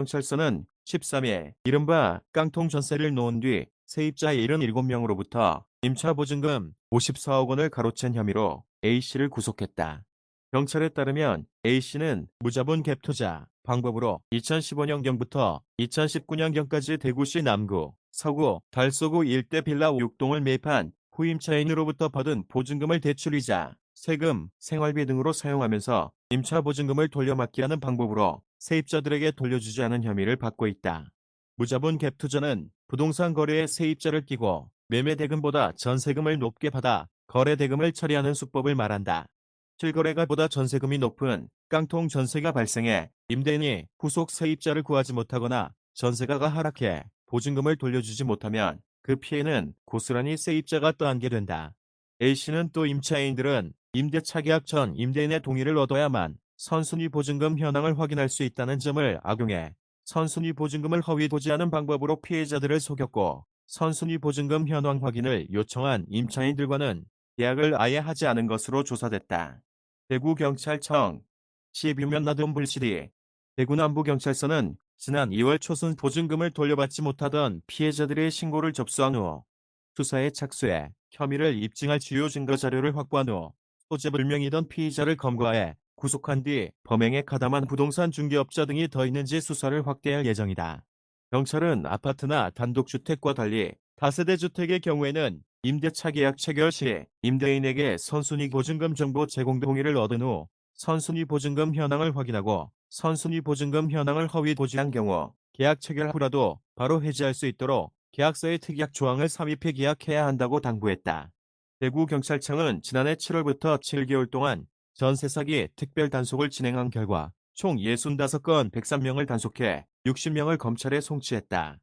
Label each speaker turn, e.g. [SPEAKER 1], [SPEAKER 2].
[SPEAKER 1] 경찰서는 13일 이른바 깡통 전세를 놓은 뒤 세입자 77명으로부터 임차 보증금 54억 원을 가로챈 혐의로 A씨를 구속했다. 경찰에 따르면 A씨는 무자본 갭 투자 방법으로 2015년경부터 2019년경까지 대구시 남구, 서구, 달서구 일대 빌라 6동을 매입한 후임차인으로부터 받은 보증금을 대출이자 세금, 생활비 등으로 사용하면서 임차 보증금을 돌려막기 하는 방법으로 세입자들에게 돌려주지 않은 혐의를 받고 있다. 무자본 갭 투자는 부동산 거래에 세입자를 끼고 매매 대금보다 전세금을 높게 받아 거래 대금을 처리하는 수법을 말한다. 실거래가 보다 전세금이 높은 깡통 전세가 발생해 임대인이 후속 세입자를 구하지 못하거나 전세가가 하락해 보증금을 돌려주지 못하면 그 피해는 고스란히 세입자가 떠안게 된다. A씨는 또 임차인들은 임대차 계약 전 임대인의 동의를 얻어야만 선순위 보증금 현황을 확인할 수 있다는 점을 악용해 선순위 보증금을 허위 도지하는 방법으로 피해자들을 속였고 선순위 보증금 현황 확인을 요청한 임차인들과는 계약을 아예 하지 않은 것으로 조사됐다. 대구경찰청 12면 나돈 불시리 대구남부경찰서는 지난 2월 초순 보증금을 돌려받지 못하던 피해자들의 신고를 접수한 후 수사에 착수해 혐의를 입증할 주요 증거 자료를 확보한 후 소재 불명이던 피의자를 검거해 구속한 뒤 범행에 가담한 부동산 중개업자 등이 더 있는지 수사를 확대할 예정이다. 경찰은 아파트나 단독주택과 달리 다세대 주택의 경우에는 임대차 계약 체결 시 임대인에게 선순위 보증금 정보 제공 동의를 얻은 후 선순위 보증금 현황을 확인하고 선순위 보증금 현황을 허위 도지한 경우 계약 체결 후라도 바로 해지할 수 있도록 계약서의 특약 조항을 삽입해 계약해야 한다고 당부했다. 대구경찰청은 지난해 7월부터 7개월 동안 전 세 사기 특별 단속을 진행한 결과 총 65건 103명을 단속해 60명을 검찰에 송치했다.